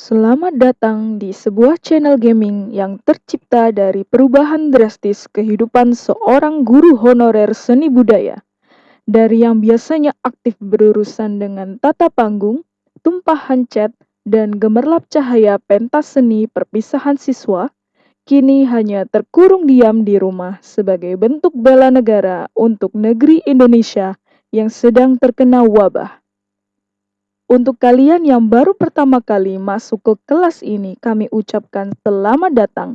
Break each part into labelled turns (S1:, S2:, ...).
S1: Selamat datang di sebuah channel gaming yang tercipta dari perubahan drastis kehidupan seorang guru honorer seni budaya. Dari yang biasanya aktif berurusan dengan tata panggung, tumpahan cat, dan gemerlap cahaya pentas seni perpisahan siswa, kini hanya terkurung diam di rumah sebagai bentuk bela negara untuk negeri Indonesia yang sedang terkena wabah. Untuk kalian yang baru pertama kali masuk ke kelas ini, kami ucapkan selamat datang.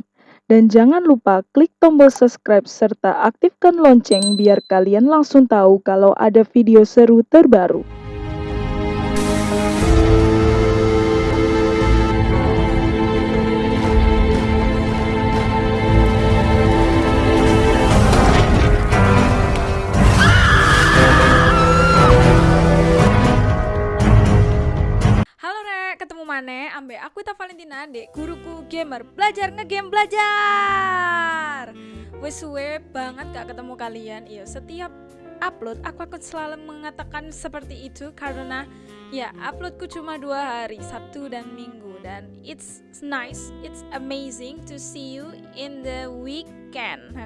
S1: Dan jangan lupa klik tombol subscribe serta aktifkan lonceng biar kalian langsung tahu kalau ada video seru terbaru.
S2: Rek, ketemu mana? Ambe aku Ita Valentina, dek guruku gamer belajar ngegame belajar. Wes suwe banget gak ketemu kalian. Iya, setiap upload aku akan selalu mengatakan seperti itu karena ya uploadku cuma dua hari Sabtu dan Minggu dan it's nice, it's amazing to see you in the weekend.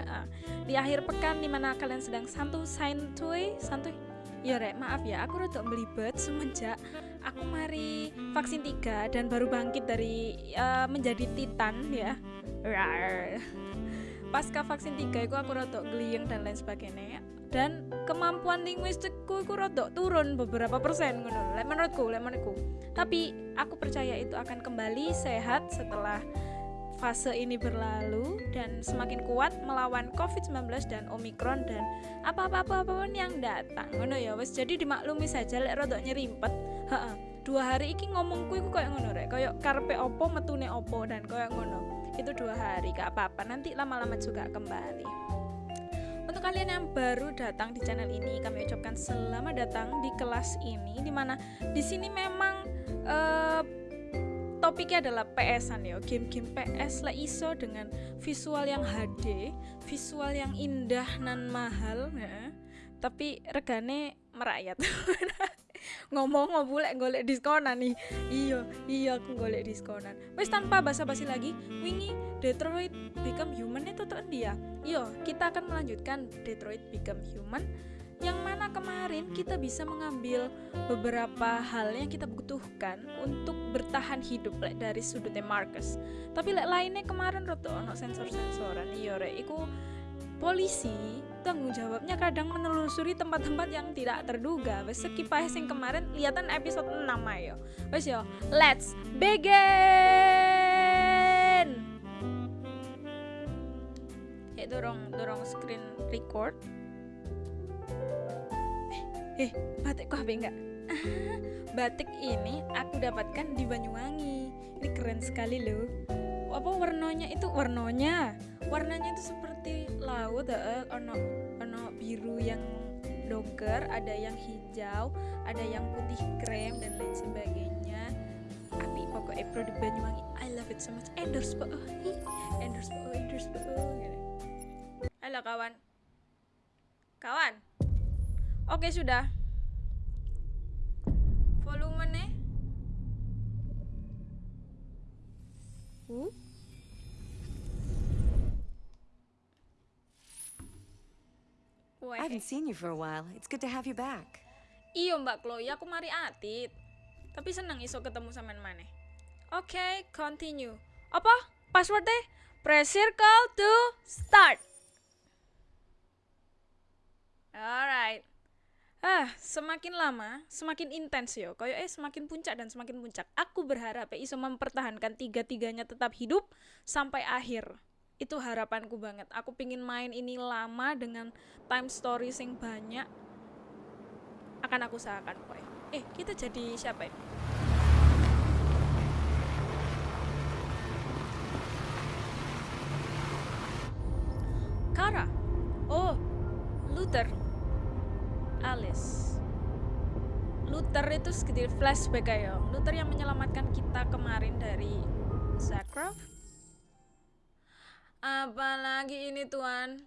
S2: Di akhir pekan di mana kalian sedang santuy santuy santuy. Ya Rek, maaf ya, aku rada belibet semenjak aku mari vaksin 3 dan baru bangkit dari eh, menjadi titan ya. Rar. Pasca vaksin 3 itu aku rada gliyeng dan lain sebagainya. Dan kemampuan linguistikku itu rada turun beberapa persen menurutku, menurutku. Tapi aku percaya itu akan kembali sehat setelah fase ini berlalu dan semakin kuat melawan COVID-19 dan Omikron dan apa-apa apa pun yang datang. Ngono ya wes jadi dimaklumi saja lek rada nyerimpet. Heeh. Dua hari iki ngomongku iku kayak ngono rek, kayak karpe opo metune opo dan kayak ngono. Itu dua hari gak apa-apa, nanti lama-lama juga kembali. Untuk kalian yang baru datang di channel ini, kami ucapkan selamat datang di kelas ini di mana di sini memang eh, topiknya adalah PS-an ya, game-game PS lah iso dengan visual yang HD, visual yang indah nan mahal, ya. tapi regane merakyat. ngomong ngobulek golek diskonan nih. Iya iya aku golek diskonan. Wes tanpa basa-basi lagi wingi Detroit Become Human itu tuh dia iya kita akan melanjutkan Detroit Become Human yang mana kemarin kita bisa mengambil beberapa hal yang kita butuhkan untuk bertahan hidup like, dari sudutnya Marcus. Tapi like, lainnya kemarin roto ono sensor-sensoran. Iya rek iku polisi tanggung jawabnya kadang menelusuri tempat-tempat yang tidak terduga. Wes sekipas yang kemarin lihatan episode 6 ayo wes yo let's begin! Ya dorong dorong screen record eh, eh batikku HP enggak batik ini aku dapatkan di Banyuwangi ini keren sekali loh apa warnanya itu warnanya warnanya itu seperti laut eh, ono ono biru yang dongker ada yang hijau ada yang putih krem dan lain sebagainya api pokoknya produk Banyuwangi I love it so much endorse po endorse po endorse po halo kawan kawan oke sudah volumenya uh
S3: I haven't seen you for a while. It's good to have you back.
S2: Iyo Mbak Chloe, aku mari atit. Tapi seneng iso ketemu sampean maneh. Oke, okay, continue. Apa? Passwordnya? Press circle to start. Alright. Ah, semakin lama, semakin intens yo. Kayak eh semakin puncak dan semakin puncak. Aku berharap ya iso mempertahankan tiga-tiganya tetap hidup sampai akhir. Itu harapanku banget. Aku pingin main ini lama dengan time stories yang banyak. Akan aku usahakan pokoknya. Eh, kita jadi siapa ya? Kara. Oh, Luther. Alice. Luther itu sedikit flashback ya. Luther yang menyelamatkan kita kemarin dari Zakrov. Apalagi ini tuan?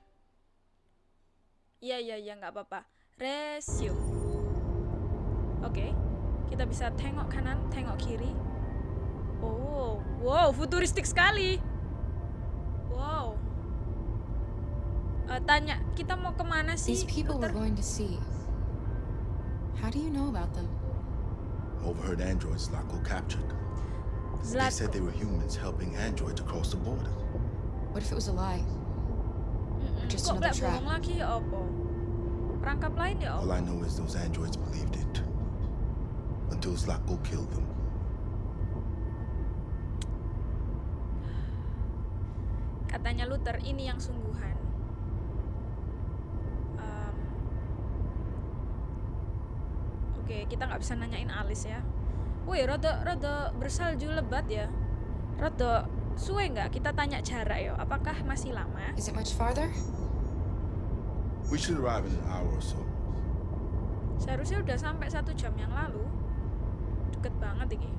S2: Iya iya iya nggak apa-apa. Resume. Oke, kita bisa tengok kanan, tengok kiri. Oh, Wow, futuristik sekali. Wow. Eh, tanya, kita mau ke mana sih?
S4: These people we're going to see. How do you know about them?
S5: Overheard androids Zlatko captured. They said they were humans helping androids across the border.
S4: What if it was a lie?
S2: Mm-mm.
S4: just
S2: Kok
S4: another trap.
S2: lagi ya apa? Perangkap lain ya
S5: All? I know is those androids believed it. Until Zlatko killed them.
S2: Katanya Luther, ini yang sungguhan. Oke, kita nggak bisa nanyain Alice ya. Wih, rada rada bersalju lebat ya. Rada suwe nggak kita tanya jarak ya? Apakah masih lama?
S4: Is it much farther?
S5: We should arrive in an hour or so.
S2: Seharusnya udah sampai satu jam yang lalu. Deket banget ini.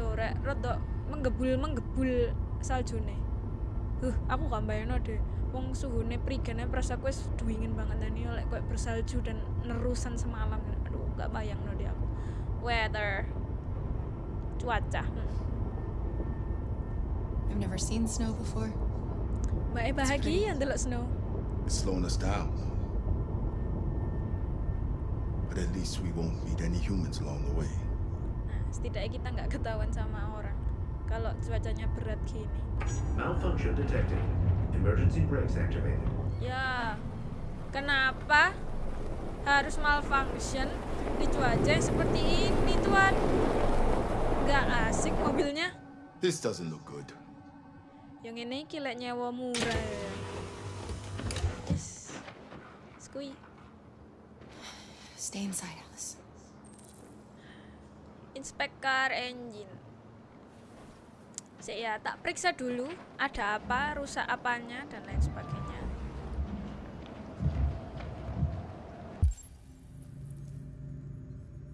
S2: Loh, rek, rada menggebul menggebul saljune. Huh, aku gak bayangno deh. Wong suhune prigane pras aku wis banget dan ini lek bersalju dan nerusan semalam. Aduh, gak bayang no deh aku. Weather. Cuaca. Hmm.
S4: I've never seen snow before.
S2: Mbak E bahagia ndelok snow.
S5: It's slowing us down. But at least we won't meet any humans along the way.
S2: Nah, setidaknya kita nggak ketahuan sama orang kalau cuacanya berat gini.
S6: Malfunction detected. Emergency brakes activated.
S2: Ya, kenapa harus malfunction di cuaca yang seperti ini, Tuan? Nggak asik mobilnya.
S5: This doesn't look good.
S2: Yang ini kilek nyewa murah ya. Yes. Skui.
S4: Stay inside, Alice.
S2: Inspect car engine. Sik ya, tak periksa dulu ada apa, rusak apanya dan lain sebagainya.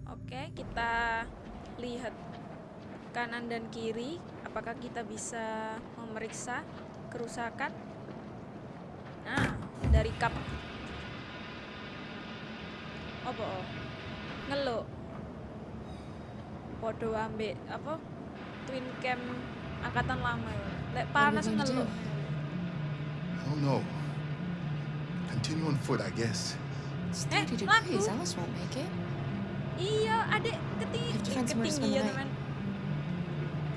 S2: Oke, kita lihat kanan dan kiri apakah kita bisa memeriksa kerusakan. Nah, dari kap apa? oh? Ngeluk podo ambek apa twin cam angkatan lama ya lek panas ngeluk
S5: I don't know. Continue on foot, I guess.
S4: It's
S2: Eh,
S4: 30
S2: laku.
S4: degrees. Alice won't make it.
S2: iya adek
S4: the
S2: ketinggian
S4: night.
S2: teman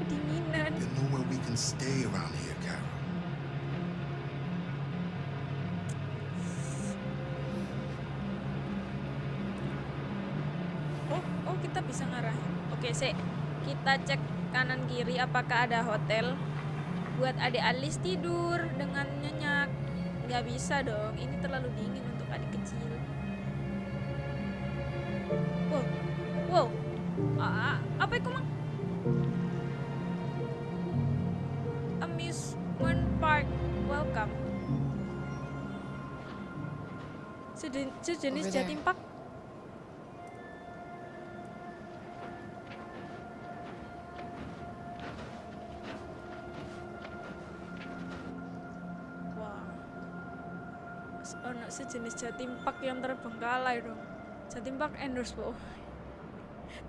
S2: kedinginan
S5: There's nowhere we can stay around here, Carol.
S2: oh oh kita bisa ngarahin oke sih kita cek kanan kiri apakah ada hotel? Buat adik Alis tidur dengan nyenyak. Nggak bisa dong ini terlalu dingin untuk adik kecil. Wow wow. Ah, apa itu mang? Amusement park welcome. Sejen- sejenis jatim park jatim park yang terbengkalai dong. Jatim park endorse po.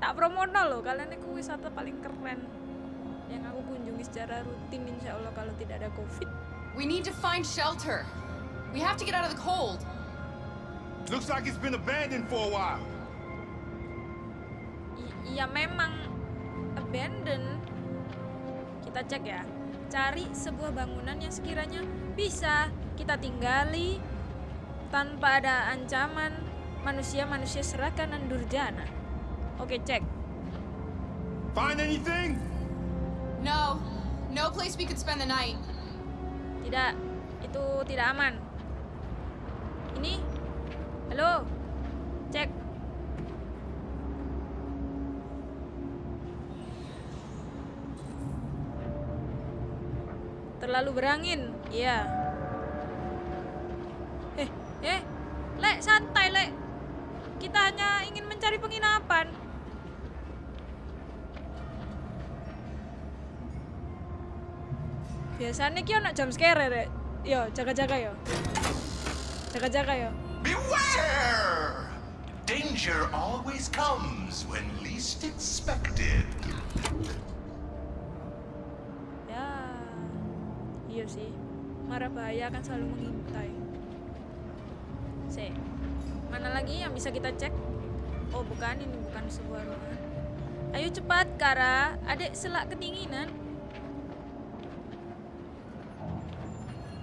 S2: Tak promono loh, kalian itu wisata paling keren yang aku kunjungi secara rutin insya Allah kalau tidak ada covid.
S4: We need to find shelter. We have to get out of the cold.
S5: Looks like it's been abandoned for a while.
S2: I- iya memang abandon. Kita cek ya. Cari sebuah bangunan yang sekiranya bisa kita tinggali tanpa ada ancaman manusia-manusia serakah dan durjana. Oke, cek.
S5: Find anything?
S4: No. No place we could spend the night.
S2: Tidak, itu tidak aman. Ini, halo, cek. Terlalu berangin, iya. Eh, lek santai lek. Kita hanya ingin mencari penginapan. Biasanya kia nak jam scare lek. yo jaga-jaga yo. Jaga-jaga yo.
S7: Beware! Danger always comes when least expected. Ya.
S2: Iya sih. Marah bahaya akan selalu mengintai. Se. Mana lagi yang bisa kita cek? Oh, bukan ini bukan sebuah ruangan. Ayo cepat, Kara. Adik selak kedinginan.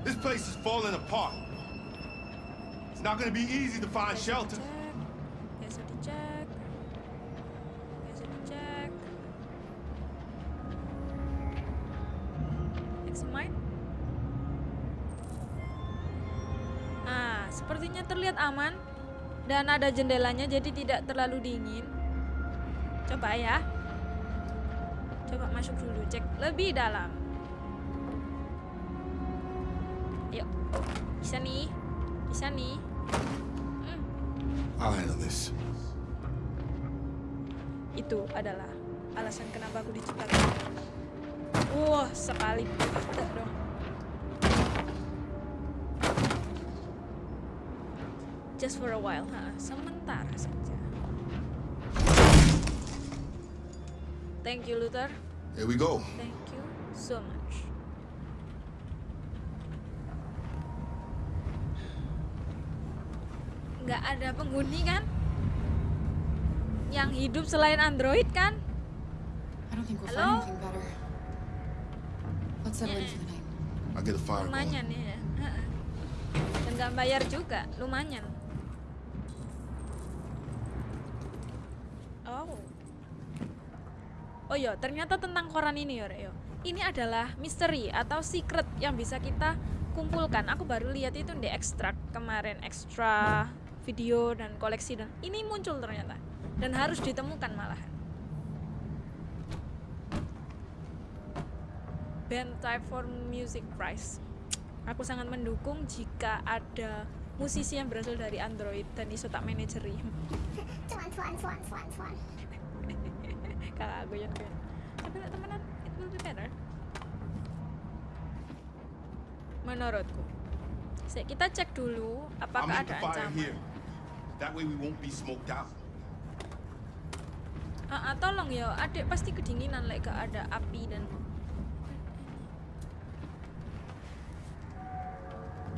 S5: This place is falling apart. It's not gonna be easy to find shelter.
S2: Terlihat aman dan ada jendelanya jadi tidak terlalu dingin. Coba ya. Coba masuk dulu, cek lebih dalam. Yuk. Bisa nih. Bisa nih. Hmm.
S5: I'll handle this.
S2: itu adalah alasan kenapa aku diciptakan. Wah, sekali tidak dong. Just for a while, ha, sementara saja. Thank you, Luther.
S5: Here we go.
S2: Thank you so much. Nggak ada penghuni kan? Yang hidup selain Android kan?
S5: Going.
S2: lumayan ya Heeh. dan nggak bayar juga lumayan oh oh yo ternyata tentang koran ini yo Rek, yo ini adalah misteri atau secret yang bisa kita kumpulkan. Aku baru lihat itu di ekstrak kemarin ekstra video dan koleksi dan ini muncul ternyata. Dan harus ditemukan malahan band Type for Music Prize. Aku sangat mendukung jika ada musisi yang berasal dari Android dan iso tak manajeri. Kakak aku ya kan. Tapi lek temenan it will be better. Menurutku. Kita cek dulu apakah ada ancaman.
S5: That way we won't be smoked out.
S2: Ah, ah, tolong ya, adik pasti kedinginan lek gak ada api dan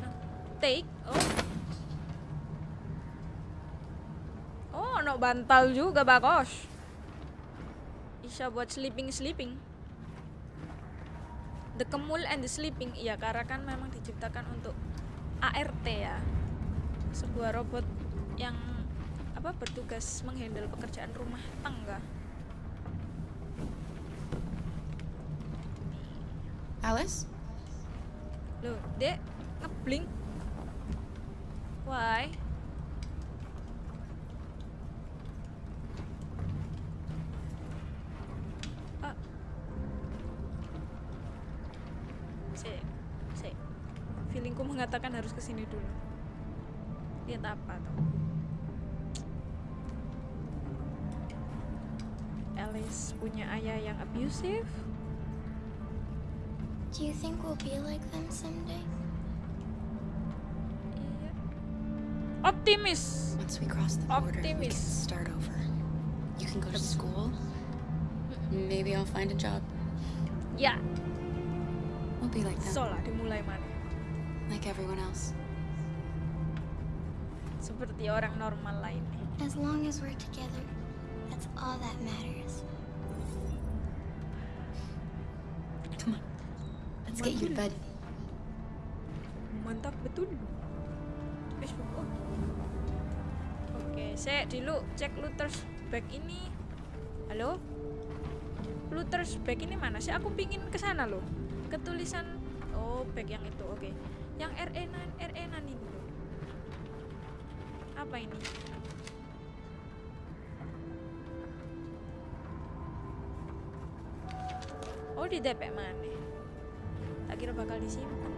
S2: Nah, take oh oh no bantal juga bagus bisa buat sleeping sleeping the kemul and the sleeping iya karena kan memang diciptakan untuk ART ya sebuah robot yang apa bertugas menghandle pekerjaan rumah tangga
S4: Alice?
S2: Loh, Dek, ngeblink. Why? Abusive.
S8: Do you think we'll be like them someday?
S2: Iya. Optimis.
S4: Once we cross the border, we can start over. You can go to school. Maybe I'll find a job.
S2: Yeah.
S4: We'll be like them,
S2: so lah dimulai mana?
S4: like everyone else.
S2: Seperti orang normal lainnya.
S8: As long as we're together, that's all that matters.
S4: Let's get you to bed.
S2: Mantap betul. Facebook. Oh. Oke, saya dulu cek Luther's bag ini. Halo? Luther's bag ini mana sih? Aku pingin ke sana loh. Ketulisan oh bag yang itu. Oke. Yang E RE9 RE9 ini loh. Apa ini? Oh di DP mana? Kira bakal disimpan.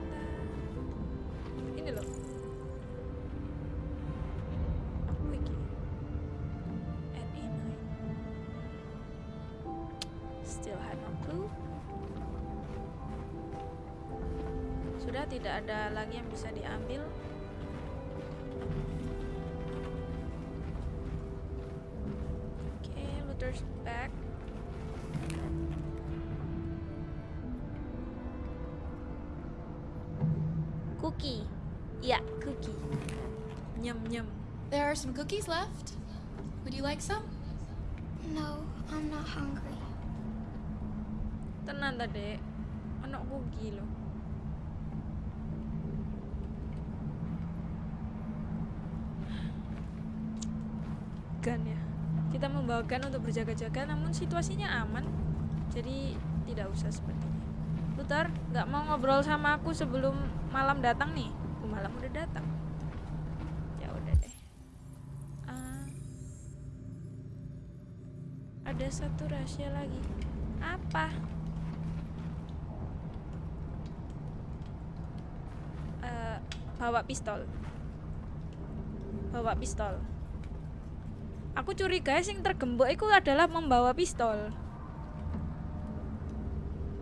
S2: Ini loh. Cookie. Ya, cookie. Nyem nyem.
S4: There are some cookies left. Would you like some?
S8: No, I'm not hungry.
S2: Tenan ta, Dek. Ono cookie loh. Gun ya. Kita membawa gun untuk berjaga-jaga namun situasinya aman. Jadi tidak usah seperti ini. Luther, nggak mau ngobrol sama aku sebelum malam datang nih. Malam udah datang. Ya udah deh. Ah. ada satu rahasia lagi. Apa? Eh, bawa pistol. Bawa pistol. Aku curiga sing tergembok itu adalah membawa pistol.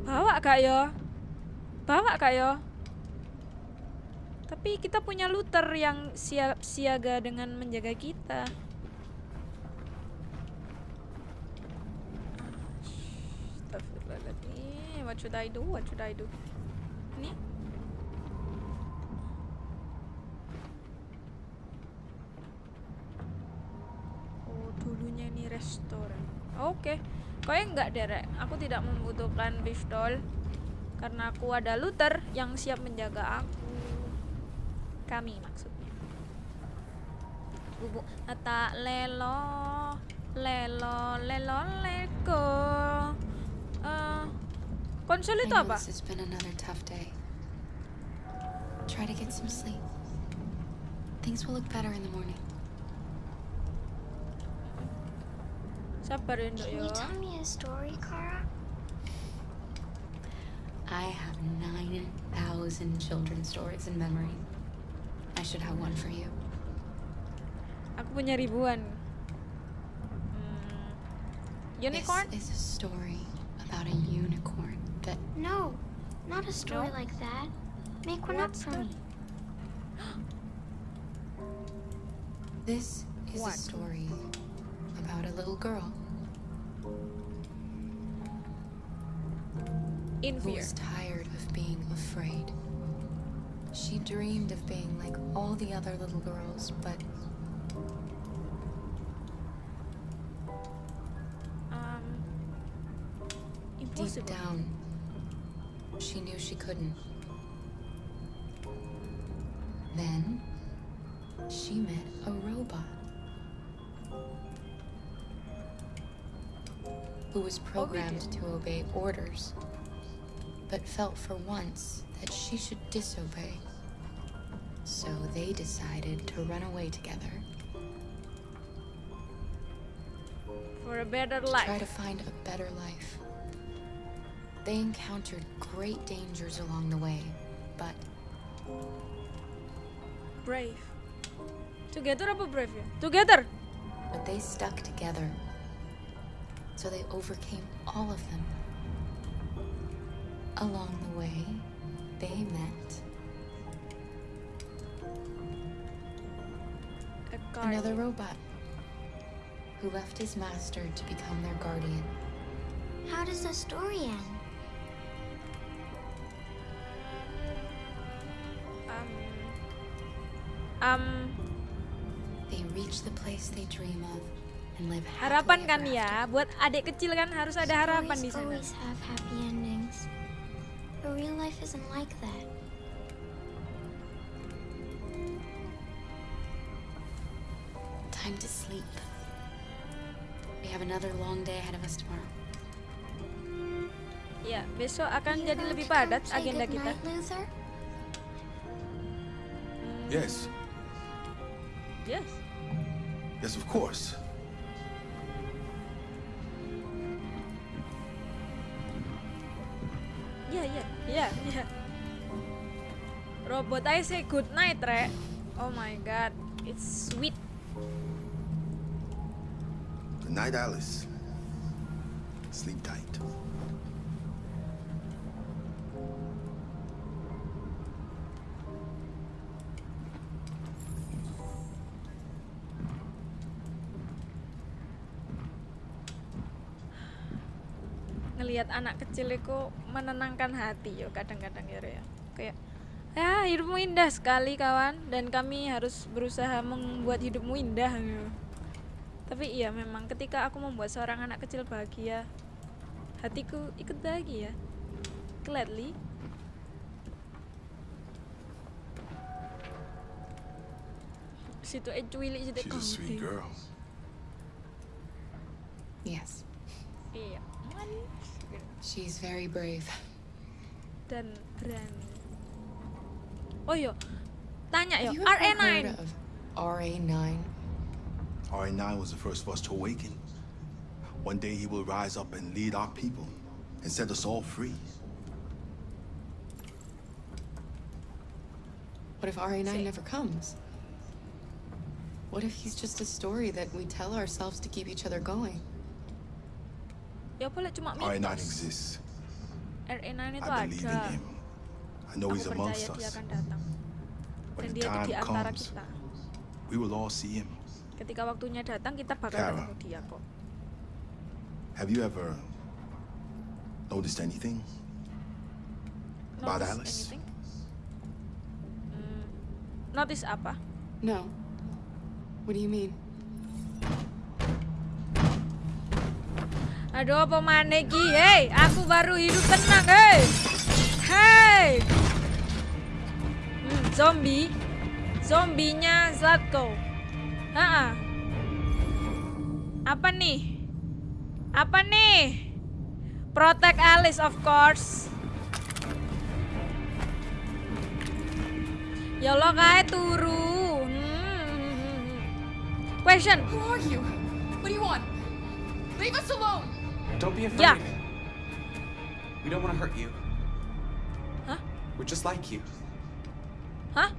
S2: Bawa gak yo? Bawa gak yo? Tapi kita punya Luther yang siap siaga dengan menjaga kita. Astagfirullahaladzim. What should I do? What should I do? Ini? Oh, dulunya ini restoran. Oke. Kayaknya enggak derek. Aku tidak membutuhkan pistol karena aku ada Luther yang siap menjaga aku. Kami maksudnya. Bubuk ata lelo lelo lelo leko. Eh, konsol
S4: I
S2: itu
S4: know
S2: apa?
S4: this has been another tough day. Try to get some sleep. Things will look better in the morning.
S2: Sabar ya, Nduk,
S8: Can
S2: yo.
S8: you tell me a story, Kara?
S4: I have 9,000 children's stories in memory. I should have one for you.
S2: Aku punya ribuan. Hmm. Unicorn?
S4: This is a story about a unicorn that
S8: No, not a story
S2: No?
S8: like that. Make one up
S2: What
S8: for me.
S4: This is
S2: What?
S4: a story about a little girl
S2: In
S4: who
S2: fear.
S4: was tired of being afraid. She dreamed of being like all the other little girls, but
S2: Um,
S4: deep down, she knew she couldn't. Then she met a robot who was programmed to obey orders, but felt for once that she should disobey. So they decided to run away together
S2: For a better
S4: to try to find a better life. They encountered great dangers along the way, but
S2: Brave. Together apa brave? Together.
S4: but they stuck together. So they overcame all of them. Along the way, they met
S2: A car.
S4: another robot who left his master to become their guardian.
S8: How does the story end?
S2: Um, um,
S4: They reach the place they dream of and live
S2: harapan
S4: happily
S2: kan
S4: ever
S2: ya.
S4: after.
S2: Buat adik kecil kan harus ada harapan di
S8: Stories
S2: sana.
S8: always have happy endings. But real life isn't like that.
S4: Tomorrow.
S2: Ya, besok akan
S8: You
S2: jadi lebih padat agenda kita.
S8: Luther?
S5: Yes.
S2: Yes.
S5: Yes, of course.
S2: Iya, iya, iya, iya. Robot I say good night, Re. Oh my god, it's sweet.
S5: Good night, Alice. Sleep tight.
S2: Ngelihat anak kecil itu menenangkan hati yo kadang-kadang ya, ya. Kayak Ya, hidupmu indah sekali kawan dan kami harus berusaha membuat hidupmu indah. Tapi iya memang ketika aku membuat seorang anak kecil bahagia, hatiku ikut bahagia. Gladly. Situ eh cuilik situ
S5: She's a sweet girl.
S4: Yes,
S2: Iya,
S4: she's very brave.
S2: dan berani. Oh iya, tanya yo,
S4: you ever heard
S2: RA9.
S4: of RA9?
S5: RA9 was the first of us to awaken. One day he will rise up and lead our people and set us all free.
S4: What if RA9
S2: Say.
S4: never comes? What if he's just a story that we tell ourselves to keep each other going?
S2: Ya boleh cuma
S5: RA9
S2: mitos.
S5: exists.
S2: RA9
S5: I believe in him. I know he's amongst us. When the time comes, we will all see him.
S2: Ketika waktunya datang, kita bakal
S5: Kara.
S2: ketemu dia kok.
S5: Have you ever noticed anything? About
S2: Notice
S5: Alice?
S2: anything? Hmm, notice apa?
S4: No. What do you mean?
S2: Aduh, apa maneh ki? Hei, aku baru hidup tenang, hei. Hei. Hmm, zombie. Zombinya Zlatko. Ha Apa nih? Apa nih? Protect Alice of course. Ya Allah kae turu. Hmm. Question.
S4: Who are you? What do you want? Leave us alone!
S9: Don't be afraid.
S2: Yeah.
S9: We don't want to hurt you.
S2: Huh?
S9: We're just like you.
S2: Huh?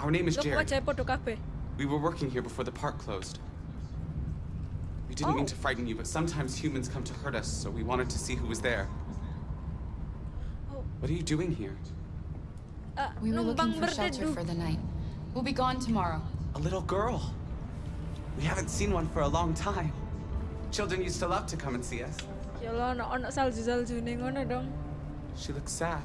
S9: Our name is
S2: Lo kok
S9: Jared.
S2: wajahnya podo kabeh?
S9: We were working here before the park closed. We didn't mean
S2: Oh.
S9: to frighten you, but sometimes humans come to hurt us, so we wanted to see who was there.
S2: Oh.
S9: What are you doing here?
S2: Eh,
S4: We were looking for shelter for the night. We'll be gone tomorrow.
S9: A little girl. We haven't seen one for a long time. Children used to love to come and see us.
S2: Ya Allah, ono ono salju-salju ning ngono dong.
S9: She looks sad.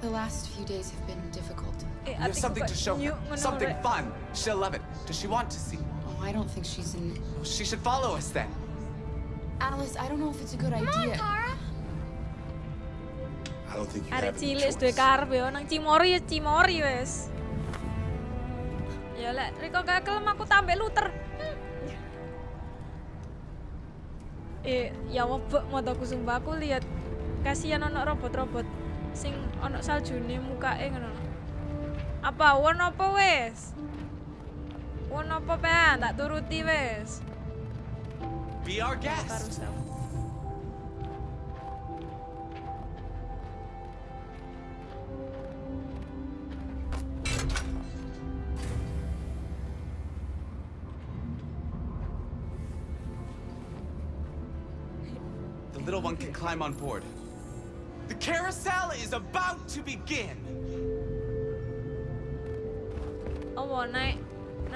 S4: The last few days have been difficult.
S2: Eh,
S9: We have something to show her. Something fun. She'll love it. Does she want to see?
S4: I don't think she's in.
S9: Well, She should follow us then.
S4: Alice, I don't know if it's a good idea.
S5: I don't think you
S2: Arek
S5: have choice.
S2: karep ya nang Cimori ya Cimori wes. Ya lek Riko gak kelem aku tambah luter. Eh, ya webek motoku sumpah aku lihat kasihan ono robot-robot sing ono saljune mukake ngono. Apa won apa wes? Won apa pean tak turuti wes.
S9: Be our guest. The little one can climb on board. The carousel is about to begin.
S2: Oh, naik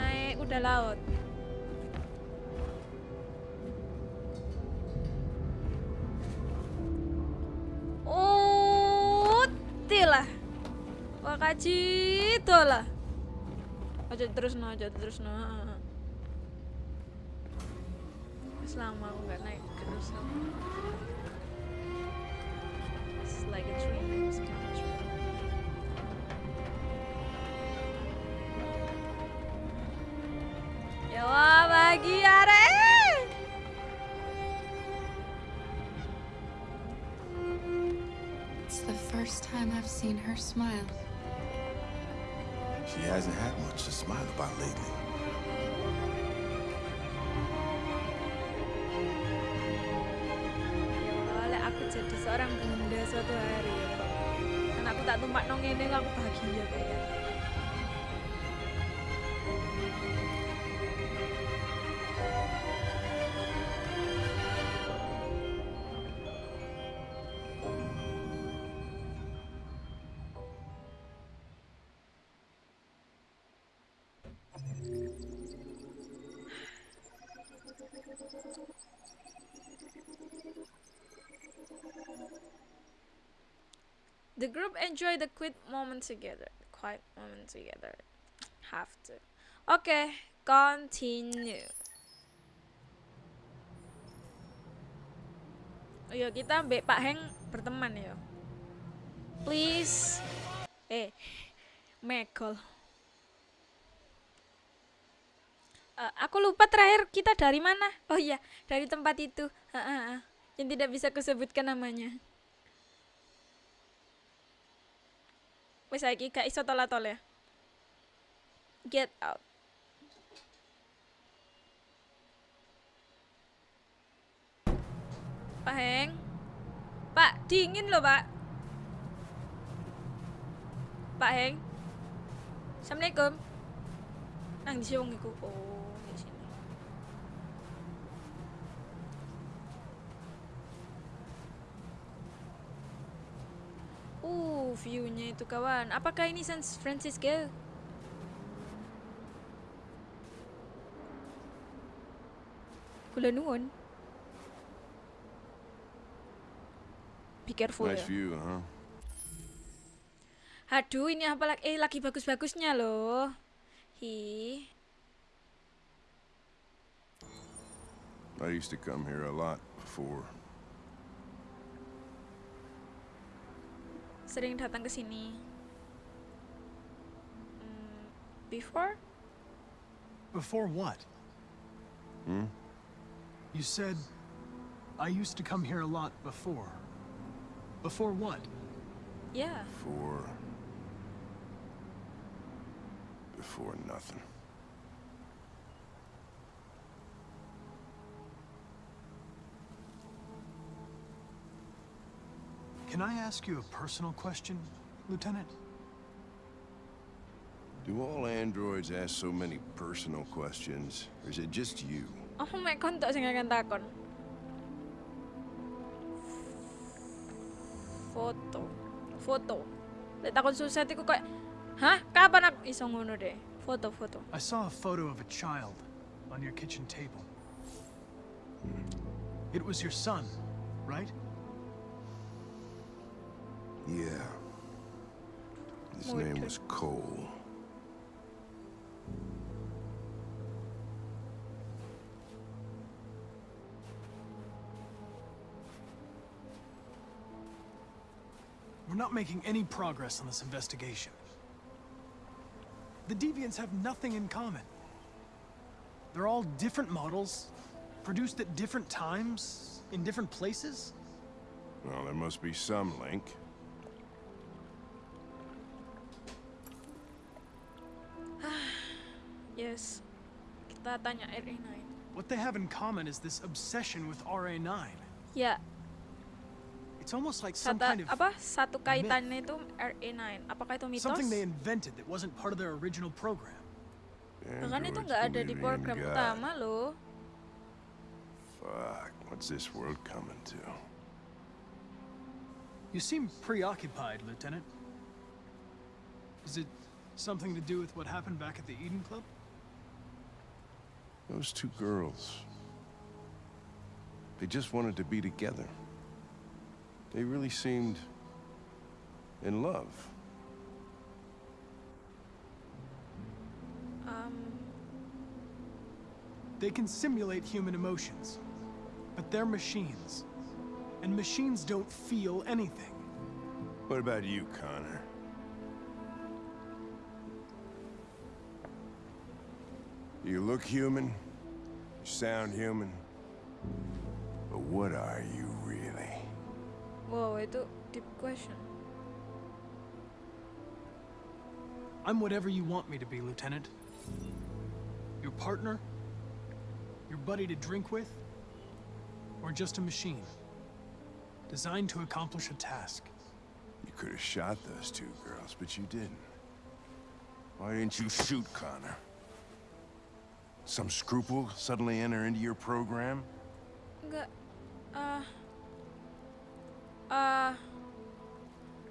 S2: naik kuda laut. Oh, lah. Wakaji lah. Aja terus no, aja terus no. Selama aku nggak naik terus. It's like a dream. It's kind of dream.
S4: Seen her smile.
S5: She hasn't had much to smile about lately.
S2: Oleh aku jadi seorang bunda suatu hari ya. Dan aku tak tumpak nong ini aku bahagia kayak. The group enjoy the quiet moment together. Quiet moment together. Have to. Oke, continue. Ya kita Mbak Pak Heng berteman ya. Please. Eh, Megol. Eh, aku lupa terakhir kita dari mana. Oh iya, dari tempat itu. Ha, ha, ha. Yang tidak bisa kusebutkan namanya. Wes saiki gak iso tol ya. Get out. Pak Heng. Pak, dingin loh, Pak. Pak Heng. Assalamualaikum. Nang di wong iku. Oh, di sini. Uh, view-nya itu kawan. Apakah ini San Francisco? Kula nuwun. Be careful
S10: Nice
S2: ya.
S10: view, huh?
S2: Aduh, ini apa lagi? Eh, lagi bagus-bagusnya loh. Hi.
S10: I used to come here a lot before.
S2: Sering datang ke sini. Hmm, before?
S11: Before what?
S10: Hmm?
S11: You said I used to come here a lot before. Before what?
S2: Yeah.
S10: Before... Before nothing.
S11: Can I ask you a personal question, Lieutenant?
S10: Do all androids ask so many personal questions? Or is it just you?
S2: Oh, mek kontok sing akan takon. Foto. Foto. Lek takon susah iku kayak Hah? Kapan aku iso ngono deh? Foto, foto.
S11: I saw a photo of a child on your kitchen table. Hmm. It was your son, right?
S10: Yeah. His
S2: Muy
S10: name was Cole.
S11: We're not making any progress on this investigation. The Deviants have nothing in common. They're all different models, produced at different times, in different places.
S10: Well, there must be some link.
S2: Yes. Kita tanya RE9.
S11: What they have in common is this obsession with RA9.
S2: Yeah.
S11: It's almost like some
S2: satu
S11: kind of
S2: apa? Satu kaitannya itu RE9. Apakah itu mitos?
S11: something they invented that wasn't part of their original program.
S2: Bahkan itu nggak ada di program
S10: God.
S2: utama loh.
S10: Fuck, what's this world coming to?
S11: You seem preoccupied, Lieutenant. Is it something to do with what happened back at the Eden Club?
S10: Those two girls. They just wanted to be together. They really seemed in love.
S2: Um,
S11: They can simulate human emotions, but they're machines. And machines don't feel anything.
S10: What about you, Connor? You look human, you sound human, but what are you really?
S2: wow, a deep question.
S11: I'm whatever you want me to be, Lieutenant. Your partner? Your buddy to drink with? Or just a machine? Designed to accomplish a task.
S10: You could have shot those two girls, but you didn't. Why didn't you shoot Connor? Some scruple suddenly enter into your program?
S2: Enggak. Ah. Ah.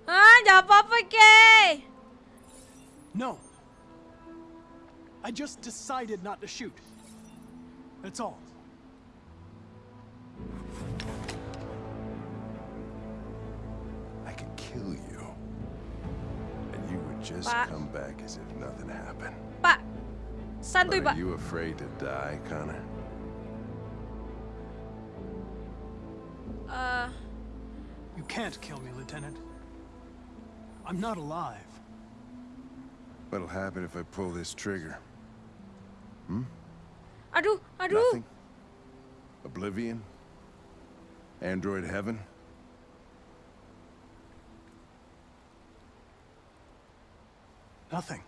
S2: Ah, jawab apa ke?
S11: No. I just decided not to shoot. That's all.
S10: I could kill you. And you would just
S2: Pak.
S10: come back as if nothing happened.
S2: Pak, santuy
S10: But
S2: pak.
S10: are you afraid to die, Connor?
S2: Eh,
S11: You can't kill me, Lieutenant. I'm not alive.
S10: What'll happen if I pull this trigger? Hmm?
S2: aduh, aduh.
S10: Nothing? Oblivion? Android heaven?
S11: Nothing.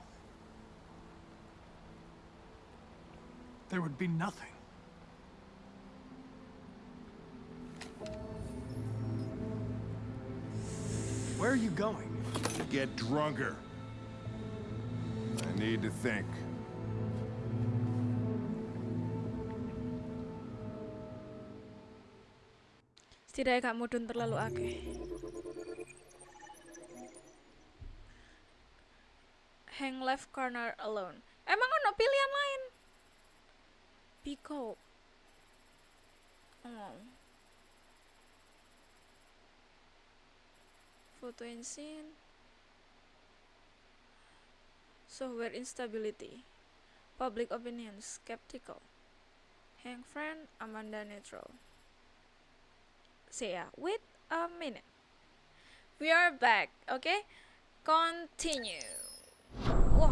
S11: There would be nothing. Where are you going?
S10: To get drunker. I need to think.
S2: Setidaknya gak mudun terlalu akeh. Hang left corner alone. Emang ono pilihan lain? Pico. Oh. Um, Photo in scene. Software instability. Public opinion skeptical. Hang friend Amanda neutral. say ya wait a minute we are back okay continue wah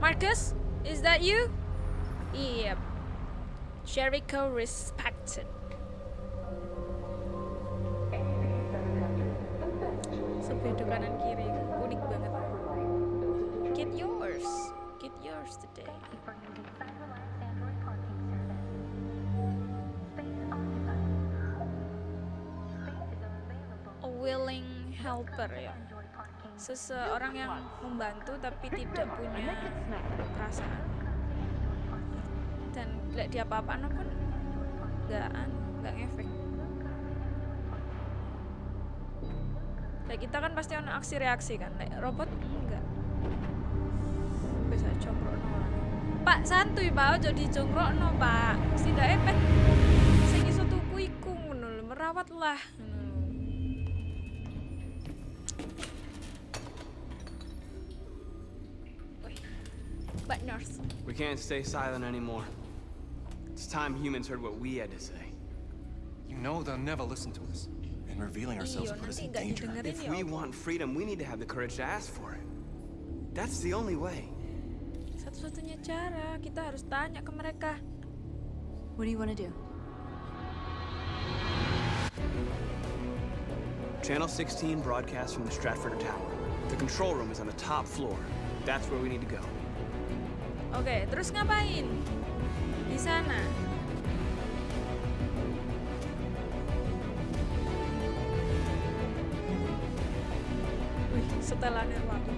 S2: Marcus is that you yep Jericho respected. Sebedo kanan kiri unik banget. Get yours. Get yours today. A willing helper ya. Seseorang yang membantu tapi tidak punya perasaan lihat dia apa-apa pun nggak nggak ngefek. Kayak kita kan pasti ada aksi reaksi kan Like robot enggak. Bisa congkrok pak santuy pak. Ojo dicongkrok no pak. Setidaknya pet sing iso tuku iku lho, merawat lah
S12: We can't stay silent anymore. It's time humans heard what we had to say.
S13: You know they'll never listen to us. And revealing ourselves
S2: Iyo,
S13: will put us in danger.
S12: If we want freedom, we need to have the courage to ask for it. That's the only way.
S2: Satu-satunya cara kita harus tanya ke mereka.
S3: What do you want to do?
S12: Channel 16 broadcasts from the Stratford Tower. The control room is on the top floor. That's where we need to go.
S2: Oke, terus ngapain? Sana. Wih, setelannya waktu.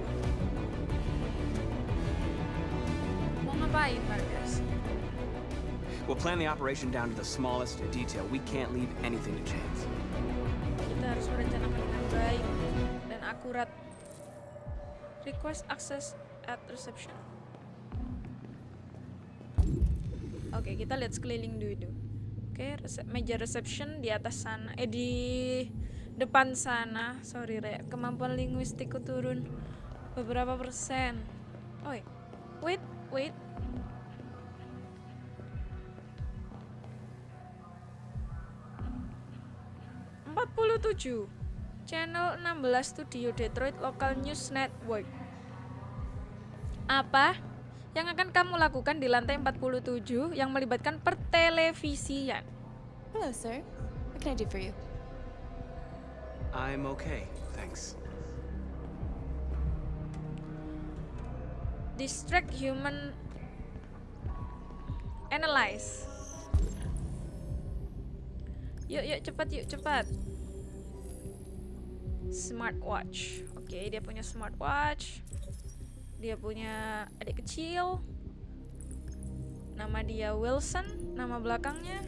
S2: Mau ngapain, Marcus?
S12: We'll plan the operation down to the smallest detail. We can't leave anything to chance.
S2: Kita harus merencanakan dengan baik dan akurat. Request access at reception. Oke, kita lihat sekeliling dulu. Oke, resep- meja reception di atas sana. Eh di depan sana. Sorry, Rek. Kemampuan linguistikku turun beberapa persen. Oi. Wait, wait. Empat puluh tujuh. Channel 16 Studio Detroit Local News Network. Apa yang akan kamu lakukan di lantai 47 yang melibatkan pertelevisian?
S3: Hello, sir. What can I do for you?
S12: I'm okay, thanks.
S2: Distract human analyze. Yuk, yuk, cepat, yuk, cepat. Smartwatch. Oke, dia punya smartwatch. Dia punya adik kecil. Nama dia Wilson, nama belakangnya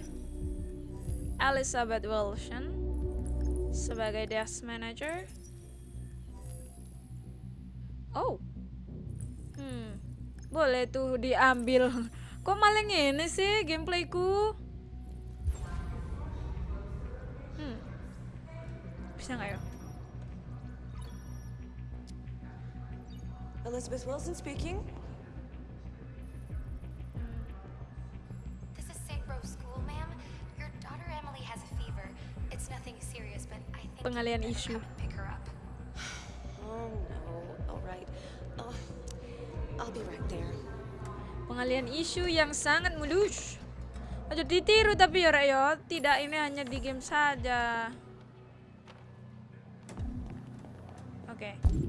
S2: Elizabeth Wilson sebagai desk manager. Oh. Hmm. Boleh tuh diambil. Kok malah ini sih gameplayku? Hmm. Bisa nggak ya?
S3: Elizabeth Wilson speaking.
S8: This is St. Rose School, ma'am. Your daughter Emily has a fever. It's nothing serious, but I think
S2: Pengalian
S8: you
S2: isu.
S8: come and pick her up.
S3: Oh no. All right. Uh, I'll be right there.
S2: Pengalian isu yang sangat mulus. Aja ditiru tapi ya Rek, ya. Tidak ini hanya di game saja. Oke. Oke,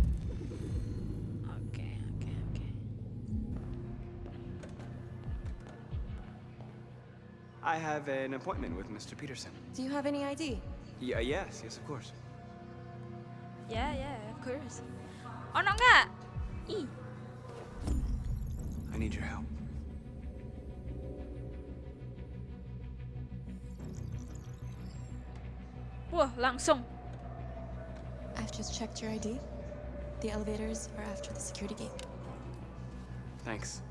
S12: I have an appointment with Mr. Peterson.
S3: Do you have any ID?
S12: Yeah, yes, yes, of course.
S2: Yeah, yeah, of course. Oh, ono nggak? Ih,
S12: I need your help.
S2: wah langsung.
S14: I've just checked your ID. The elevators are after the security gate.
S12: Thanks.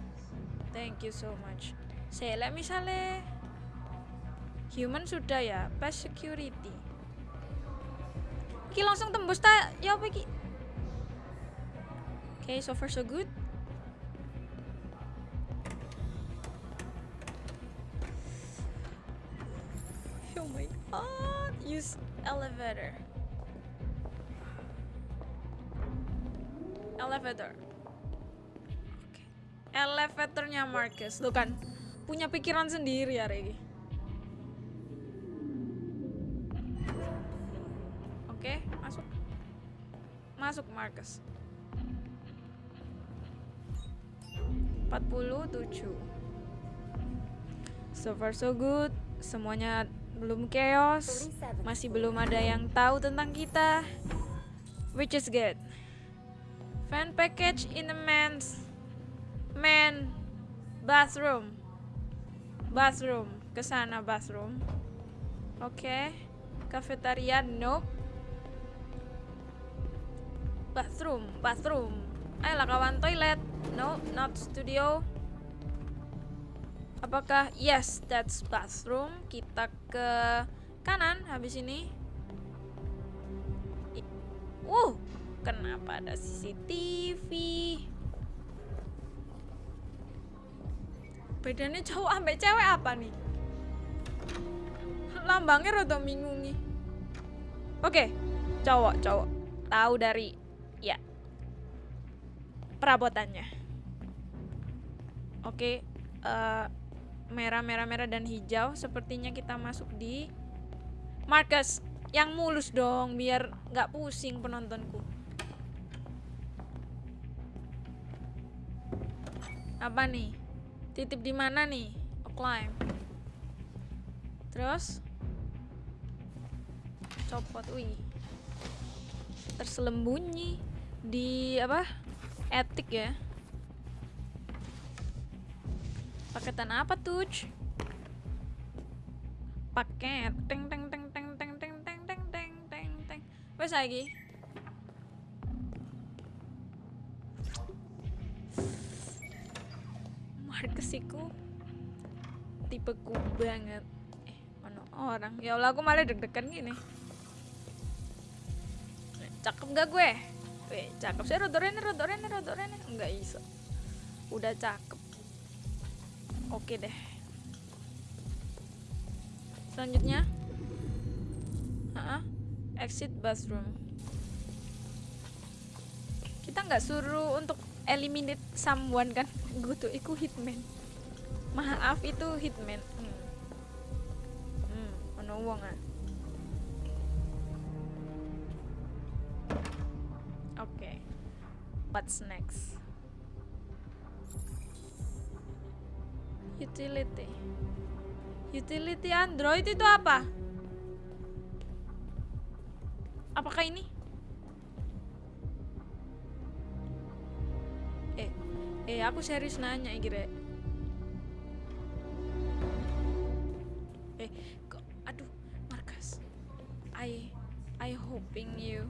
S2: Thank you so much. Saya misalnya human sudah ya, pas security. Iki langsung tembus ta ya apa iki? Okay, so far so good. Oh my god, use elevator. Elevator. Oke. Elevatornya Marcus. Tuh kan, punya pikiran sendiri ya Regi. Marcus. 47. So far so good. Semuanya belum chaos. Masih belum ada yang tahu tentang kita. Which is good. Fan package in the men's man bathroom. Bathroom. Ke sana bathroom. Oke. Cafeteria nope. Bathroom, bathroom. Ayolah kawan toilet. No, not studio. Apakah yes, that's bathroom. Kita ke kanan habis ini. Uh, kenapa ada CCTV? Bedanya cowok ambek cewek apa nih? Lambangnya rada bingungi. Oke, cowok, cowok. Tahu dari perabotannya. Oke, eh, merah, merah, merah dan hijau. Sepertinya kita masuk di Marcus yang mulus dong, biar nggak pusing penontonku. Apa nih? Titip di mana nih? Oh, climb. Terus copot, wih. Terselembunyi di apa? Etik ya. Paketan apa tuh? Paket. Teng teng teng teng teng teng teng teng teng teng teng. Wes lagi. Marcus iku tipeku banget. Eh, mana orang? Ya Allah, aku malah deg-degan gini. Cakep gak gue? Weh, cakep sih rodorene, rodorene, rodorene. Enggak iso. Udah cakep. Oke deh. Selanjutnya. Ha Exit bathroom. Kita nggak suruh untuk eliminate someone kan? Gue tuh iku hitman. Maaf itu hitman. Hmm. Hmm, ono wong ah. What's next? Utility. Utility Android itu apa? Apakah ini? Eh, eh aku serius nanya iki, Rek. Eh, kok aduh, Marcus. I I hoping you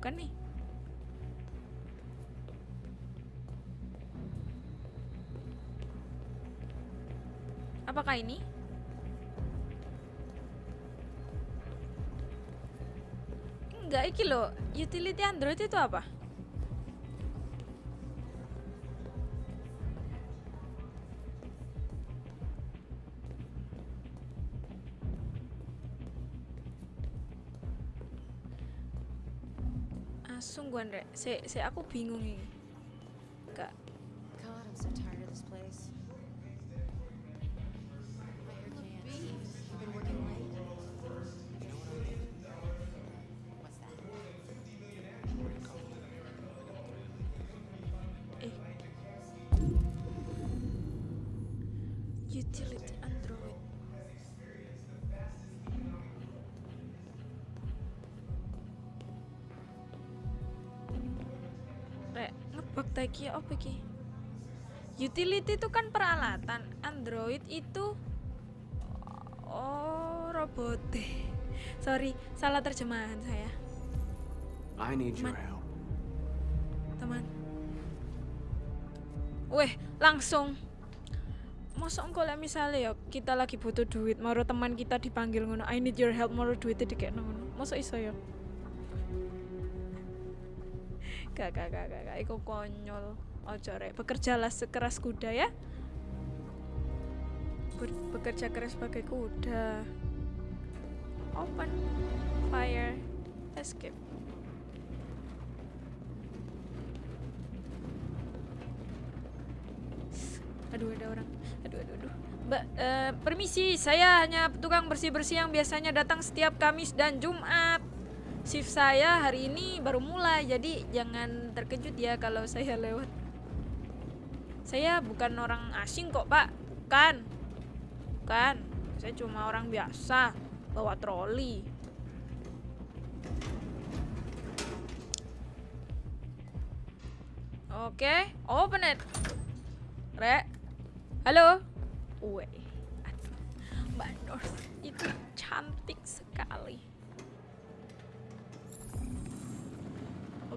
S2: Bukan nih. Apakah ini? Enggak, iki lo. Utility Android itu apa? Andre. Se, se aku bingung ini. Iki apa iki? Utility itu kan peralatan, Android itu oh robot. Sorry, salah terjemahan saya,
S13: I need your help.
S2: teman. Weh, langsung. Masa engkau lah misalnya ya kita lagi butuh duit, maro teman kita dipanggil ngono, I need your help, maro duitnya dikekno ngono. Masa iso ya? Gak, gak, gak, gak, gak, iku konyol. Ojo rek, bekerjalah sekeras kuda ya. Ber- bekerja keras sebagai kuda. Open, fire, escape. Aduh ada orang. Aduh aduh aduh. Mbak, eh, permisi, saya hanya tukang bersih-bersih yang biasanya datang setiap Kamis dan Jumat. Shift saya hari ini baru mulai, jadi jangan terkejut ya kalau saya lewat. Saya bukan orang asing kok, Pak. Bukan. Bukan. Saya cuma orang biasa bawa troli. Oke, open it. Rek. Halo. Weh. Mbak itu cantik sekali.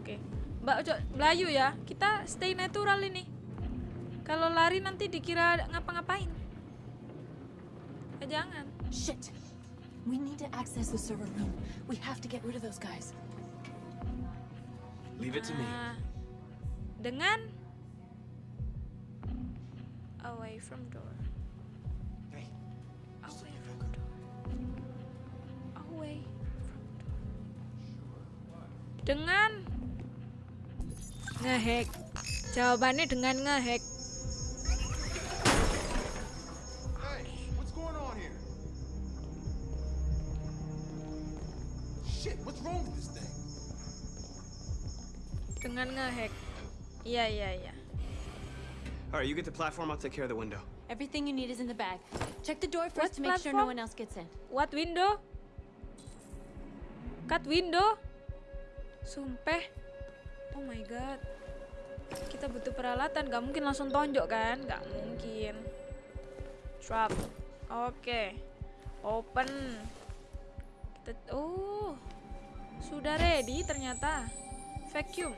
S2: Oke. Mbak Ojo, Melayu ya. Kita stay natural ini. Kalau lari nanti dikira ngapa-ngapain. Eh, jangan.
S14: Shit! We need to access the server room. We have to get rid of those guys.
S13: Leave it to me.
S2: Ah, dengan away from door.
S13: Hey.
S2: Away from door. Away from door. Dengan ngehack. Jawabannya dengan ngehack.
S7: Hey, what's going on here? Shit, what's wrong with this thing?
S2: Dengan ngehack. Iya, iya, iya.
S13: All right, you get the platform. I'll take care of the window.
S14: Everything you need is in the bag. Check the door
S2: What
S14: first to make sure no
S2: platform?
S14: one else gets in.
S2: What window? Cut window? Sumpah. Oh my god. Kita butuh peralatan, gak mungkin langsung tonjok kan? Gak mungkin. Trap. Oke. Open. Kita oh. Sudah ready ternyata. Vacuum.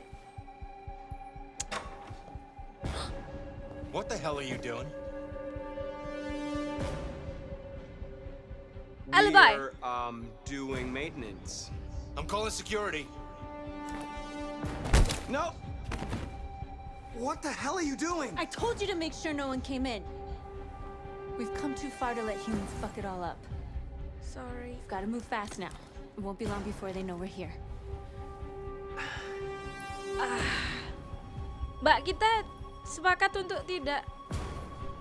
S7: What the hell are you doing?
S2: Alibi.
S13: We're um doing maintenance.
S7: I'm calling security.
S13: No. What the hell are you doing?
S14: I told you to make sure no one came in. We've come too far to let humans fuck it all up.
S2: Sorry.
S14: We've got to move fast now. It won't be long before they know we're here.
S2: Mbak, kita sepakat untuk tidak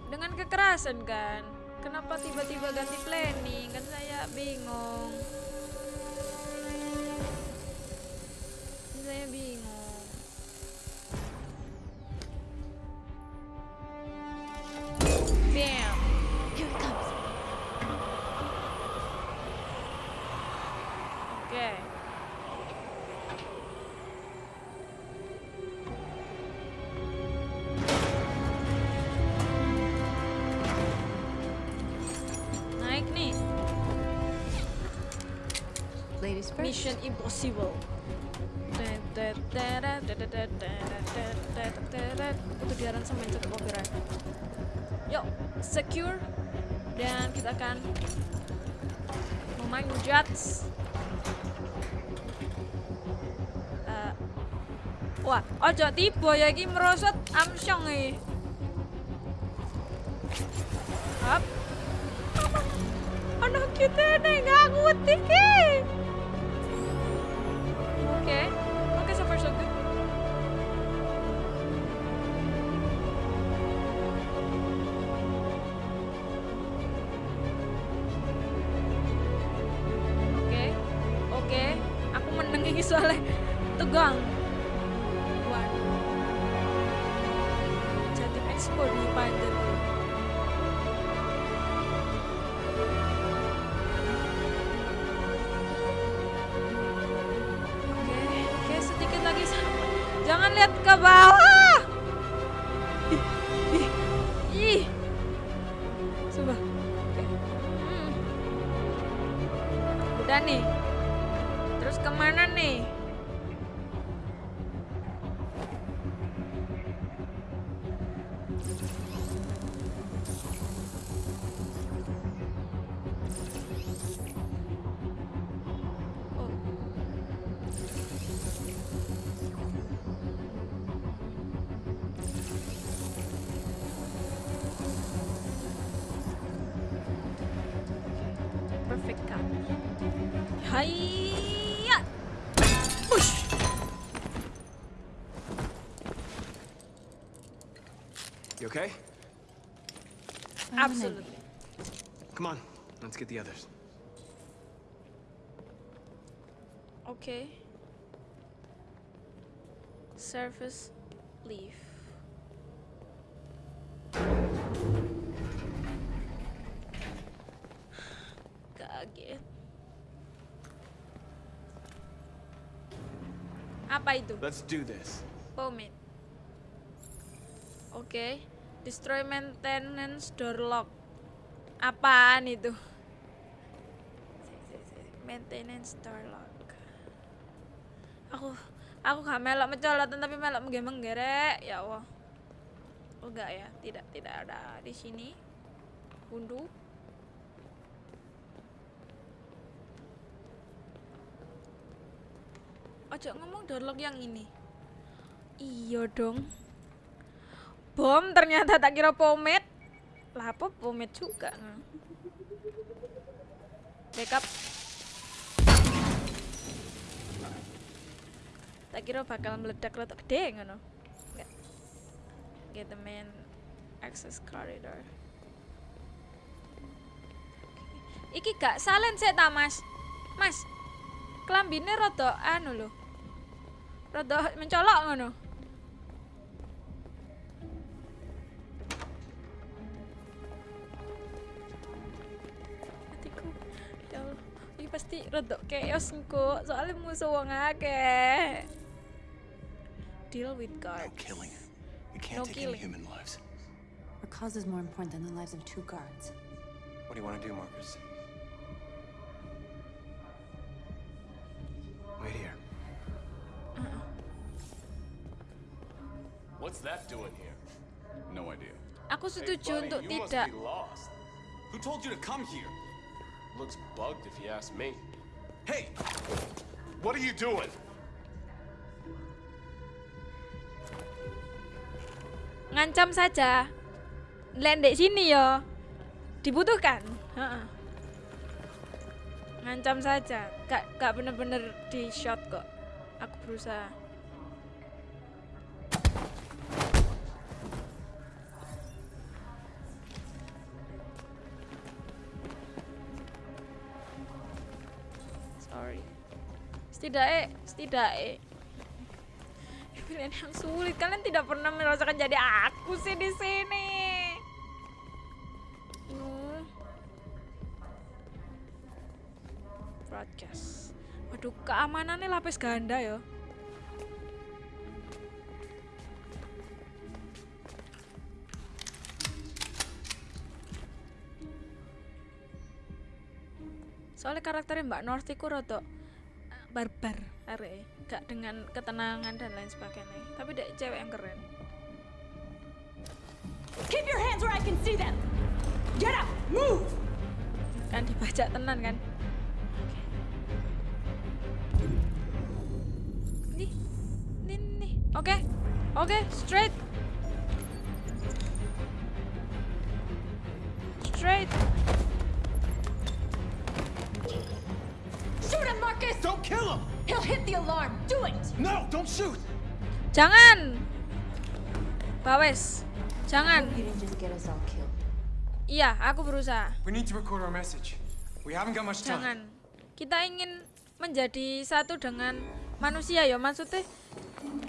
S2: dengan kekerasan kan? Kenapa tiba-tiba ganti planning? Kan saya bingung. Saya bingung. Bam.
S14: Here it comes.
S2: Oke. Naik nih.
S14: Ladies first.
S2: Mission Impossible. Itu di aransemen cukup copyright. Yuk, secure. Dan kita akan memain judge. Eh, wah, ojo tiba ya iki merosot amsyong iki. Hop. Anak kita ning aku
S13: tiki. Let's get the others.
S2: Okay. Surface leaf. Kaget. Apa itu?
S13: Let's do this.
S2: Pomade. Oke. Destroy maintenance door lock. Apaan itu? Maintenance door. Aku aku gak melok mencolotan tapi melok menggerek ya Allah. Oh enggak ya, tidak tidak ada di sini. Bundu. Ojo ngomong door lock yang ini. Iya dong. Bom ternyata tak kira pomade. Lah apa pomade juga. Backup. Tak kira bakal meledak-ledak gede ngono. Enggak. Get the main access corridor. Iki gak salen sih ta, Mas. Mas. Klambine rada anu lho. Rada mencolok ngono. Hatiku. Ya pasti rada chaos engko, soalnya musuh wong akeh. Deal with guards.
S10: Killing. We can't
S2: No
S10: take
S2: killing.
S10: any human lives.
S15: Our cause is more important than the lives of two guards.
S13: What do you want to do, Marcus? Wait here. Uh-uh.
S16: What's that doing here? No idea.
S2: Aku setuju
S16: buddy,
S2: untuk
S16: you must
S2: tidak.
S16: be lost.
S12: Who told you to come here?
S16: Looks bugged if you ask me. Hey! What are you doing?
S2: Ngancam saja. Lendek sini yo. Dibutuhkan. Heeh. Ngancam saja. Gak gak bener-bener di shot kok. Aku berusaha. Sorry. Setidaknya, setidaknya pilihan yang sulit. Kalian tidak pernah merasakan jadi aku sih di sini. Broadcast. Waduh, keamanannya lapis ganda ya. Soalnya karakternya Mbak North itu rada eh, barbar are gak dengan ketenangan dan lain sebagainya tapi dek cewek yang keren
S17: Keep your hands where I can see them! Get up! Move!
S2: kan dibajak tenan kan nih nih nih oke Oke, straight. Straight.
S7: Don't kill him!
S17: He'll hit the alarm. Do it!
S7: No, don't shoot!
S2: Jangan. Bawes. Jangan.
S15: You didn't just get us all killed.
S2: Iya, aku berusaha.
S13: We need to record our message. We haven't got much time.
S2: Jangan. Kita ingin menjadi satu dengan manusia ya maksudnya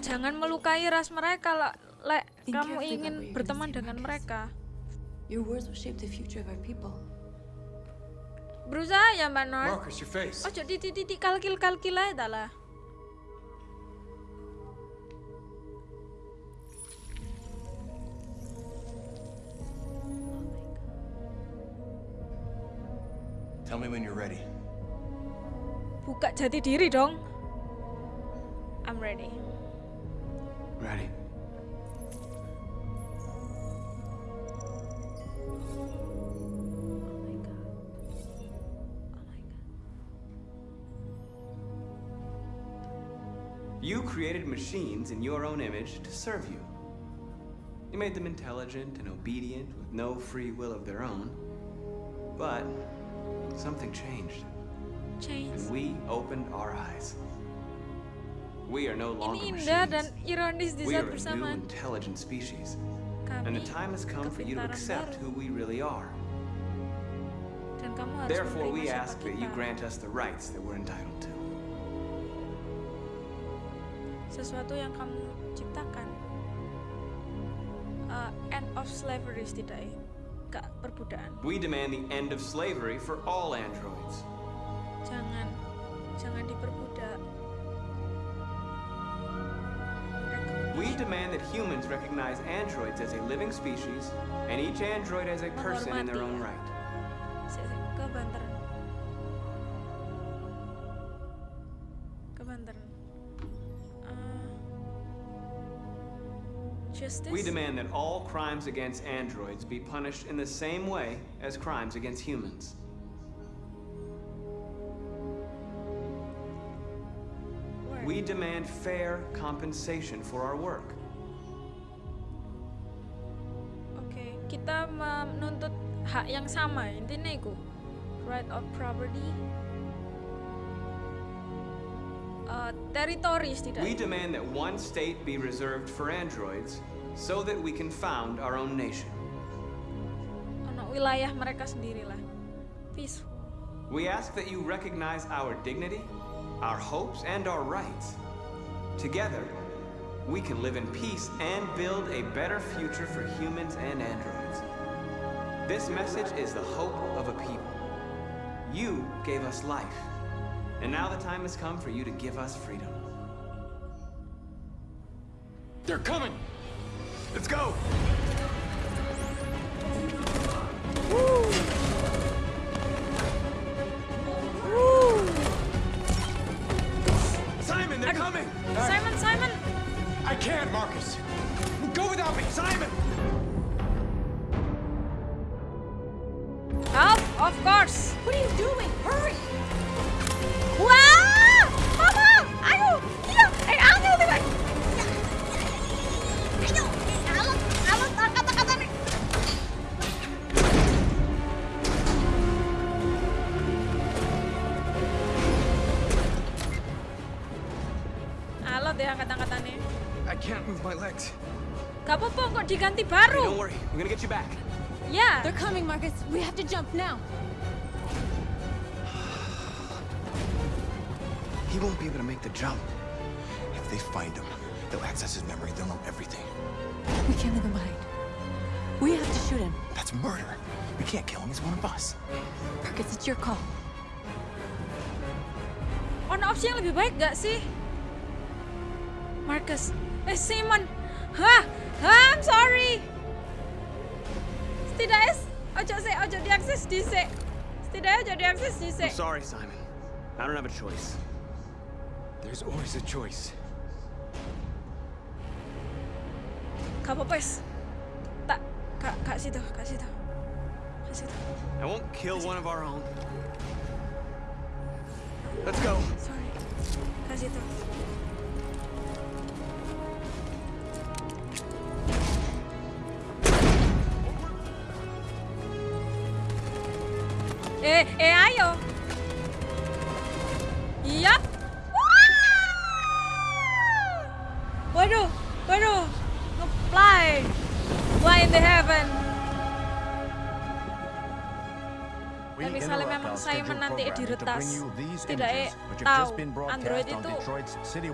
S2: jangan melukai ras mereka lah lek kamu ingin berteman dengan mereka
S14: Your words will shape the future of our people.
S2: Berusaha ya mbak Nor oh jadi titik kalkil kalkil aja lah.
S10: Tell me when you're ready.
S2: buka jati diri dong. I'm ready.
S12: Ready. You created machines in your own image to serve you. You made them intelligent and obedient with no free will of their own. But something changed.
S2: change
S12: And we opened our eyes. We are no longer
S2: ini
S12: machines.
S2: dan ironis di
S12: We are a new intelligent species. And the time has come for you to accept who we really are.
S2: dan kamu harus
S12: Therefore, we ask that you grant us the rights that we're entitled to.
S2: Sesuatu yang kamu ciptakan. Uh, end of slavery setidaknya. Gak perbudakan
S12: We demand the end of slavery for all androids.
S2: jangan jangan diperbudak.
S12: We demand that humans recognize androids as a living species and each android as a person in their own right.
S2: Justice
S12: We demand that all crimes against androids be punished in the same way as crimes against humans. We demand fair compensation for our work.
S2: Oke, kita menuntut hak yang sama intinya itu right of property uh, territory
S12: We demand that one state be reserved for androids so that we can found our own nation.
S2: ono wilayah mereka sendiri lah peaceful
S12: We ask that you recognize our dignity, our hopes, and our rights. Together, we can live in peace and build a better future for humans and androids. This message is the hope of a people. You gave us life, and now the time has come for you to give us freedom.
S13: They're coming! Let's go!
S7: Simon, they're coming!
S2: Simon Simon
S7: I can't, Marcus! Go without me, Simon!
S2: Ya angkat-angkatannya
S13: I can't move my legs.
S2: Gak apa-apa kok diganti
S12: Hey,
S2: baru.
S12: don't worry, we're gonna get you back.
S2: Yeah.
S17: They're coming, Marcus. We have to jump now.
S5: He won't be able to make the jump. If they find him, they'll access his memory. They'll know everything.
S14: We can't leave him behind. We have to shoot him.
S5: That's murder. We can't kill him. He's one of us.
S14: Marcus, it's your call.
S2: Ono opsi yang lebih baik gak sih? Marcus. Eh, Simon. Hah? Hah, I'm sorry. Setidaknya, ojo sih, ojo diakses di sik. Setidaknya ojo diakses di
S12: I'm
S2: sik.
S12: sorry, Simon. I don't have a choice.
S13: There's always a choice.
S2: Gak apa-apa, Tak, kak, kak situ, kak situ. Kak situ.
S12: I won't kill one of our own. Let's go.
S2: Sorry. Kak situ. Simon nanti diretas, setidaknya tahu Android itu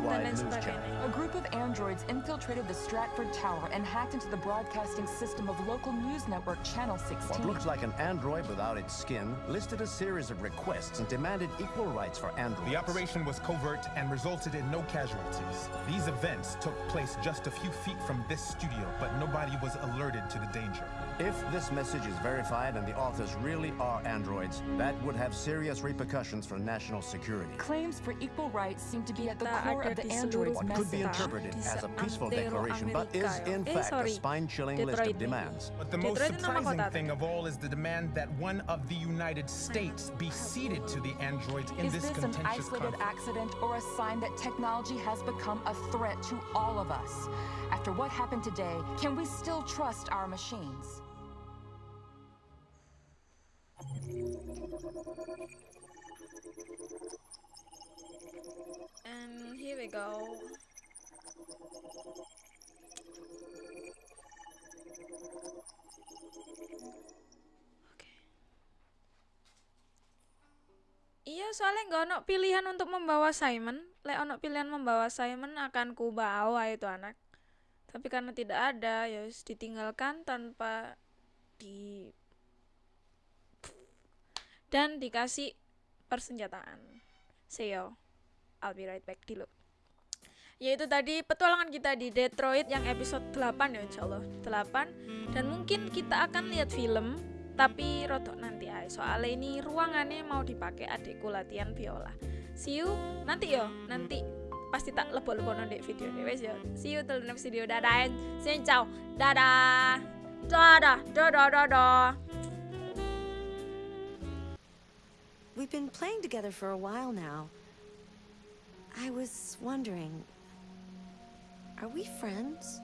S2: dan lain sebagainya.
S18: A group of androids infiltrated the Stratford Tower and hacked into the broadcasting system of local news network Channel 16.
S19: What looked like an android without its skin listed a series of requests and demanded equal rights for androids.
S7: The operation was covert and resulted in no casualties. These events took place just a few feet from this studio, but nobody was alerted to the danger.
S19: If this message is verified and the authors really are androids, that would have serious repercussions for national security.
S18: Claims for equal rights seem to be at the core of the
S2: di
S18: android's
S19: What could be interpreted as a peaceful declaration, but is in.
S2: Eh,
S19: fact a spine-chilling list of demands.
S7: But the most
S2: Detroit itu nama
S7: surprising thing of all is the demand that one of the United States be ceded to the androids in
S18: Is
S7: this
S18: this an isolated
S7: conflict.
S18: accident or a sign that technology has become a threat to all of us? After what happened today, can we still trust our machines?
S2: And here we go. Iya, soalnya nggak ono pilihan untuk membawa Simon. Lek ono pilihan membawa Simon akan ku bawa itu anak. Tapi karena tidak ada, ya ditinggalkan tanpa di dan dikasih persenjataan. See you. I'll be right back. Dulu. Yaitu tadi petualangan kita di Detroit yang episode 8 ya insyaallah. 8 dan mungkin kita akan lihat film tapi rodok nanti aja soalnya ini ruangannya mau dipakai adikku latihan viola see you nanti yo. Nanti pasti tak lebok-lebok nanti video ini wes yo. See you till next video. Dadah xin chào dadah. Dadah. Dadah dadah
S3: We've been playing together for a while now. I was wondering, are we friends?